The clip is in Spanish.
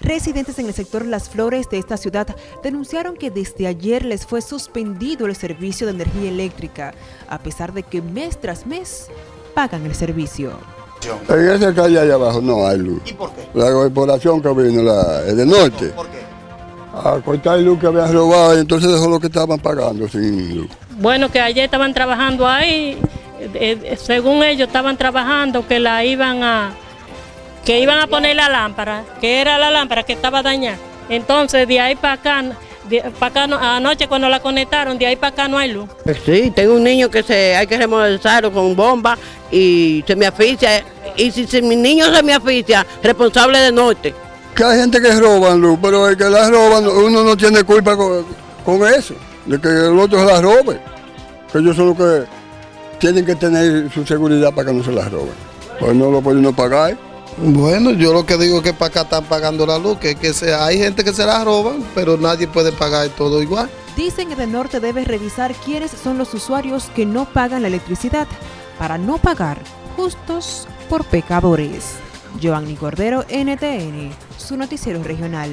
Residentes en el sector Las Flores de esta ciudad denunciaron que desde ayer les fue suspendido el servicio de energía eléctrica, a pesar de que mes tras mes pagan el servicio. En esa calle allá abajo no hay luz. ¿Y por qué? La corporación que vino, la es del norte, ¿Por qué? a cortar luz que habían robado y entonces dejó lo que estaban pagando sin luz. Bueno, que ayer estaban trabajando ahí, eh, eh, según ellos estaban trabajando que la iban a que iban a poner la lámpara, que era la lámpara que estaba dañada. Entonces de ahí para acá, de, para acá no- anoche cuando la conectaron, de ahí para acá no hay luz. Sí, tengo un niño que se hay que remodelizarlo con bomba y se me asfixia. Y si, si mi niño se me asfixia, responsable de norte. Que hay gente que roban luz, pero el que la roban, uno no tiene culpa con, con eso, de que el otro se la robe. Que ellos son los que tienen que tener su seguridad para que no se la roben. Pues no lo pueden no pagar. Bueno, yo lo que digo es que para acá están pagando la luz, que, que hay gente que se la roban, pero nadie puede pagar todo igual. Dicen que de norte debe revisar quiénes son los usuarios que no pagan la electricidad para no pagar justos por pecadores. Giovanni Cordero, NTN, su noticiero regional.